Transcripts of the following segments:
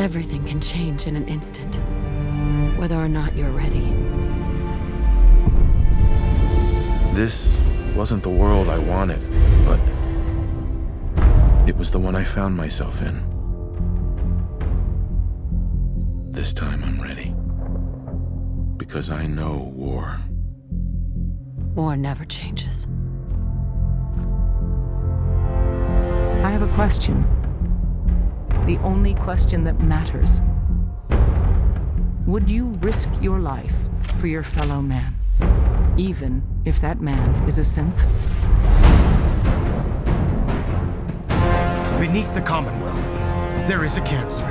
Everything can change in an instant, whether or not you're ready. This wasn't the world I wanted, but it was the one I found myself in. This time I'm ready. Because I know war. War never changes. I have a question. The only question that matters. Would you risk your life for your fellow man? Even if that man is a synth? Beneath the Commonwealth, there is a cancer,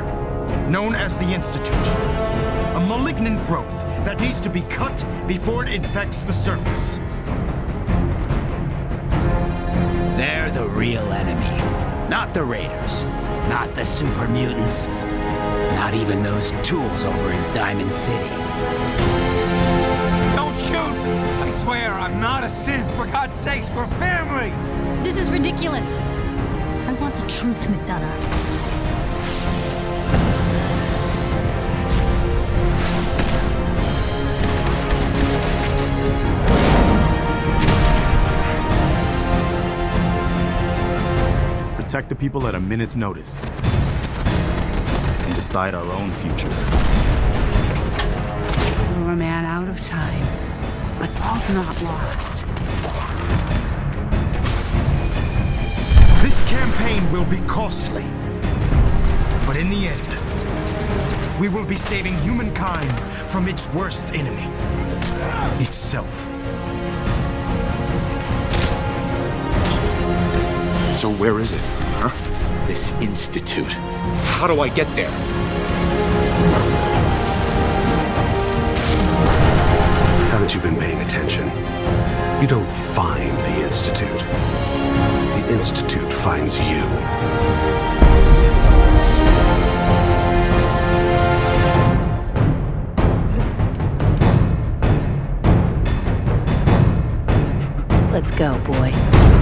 known as the Institute. A malignant growth that needs to be cut before it infects the surface. They're the real enemy. Not the Raiders. Not the super mutants. Not even those tools over in Diamond City. Don't shoot! I swear, I'm not a synth. For God's sakes, we're family! This is ridiculous. I want the truth, McDonough. Protect the people at a minute's notice. And decide our own future. We're a man out of time, but all's not lost. This campaign will be costly. But in the end, we will be saving humankind from its worst enemy. Itself. So where is it, huh? This institute. How do I get there? Haven't you been paying attention? You don't find the Institute. The Institute finds you. Let's go, boy.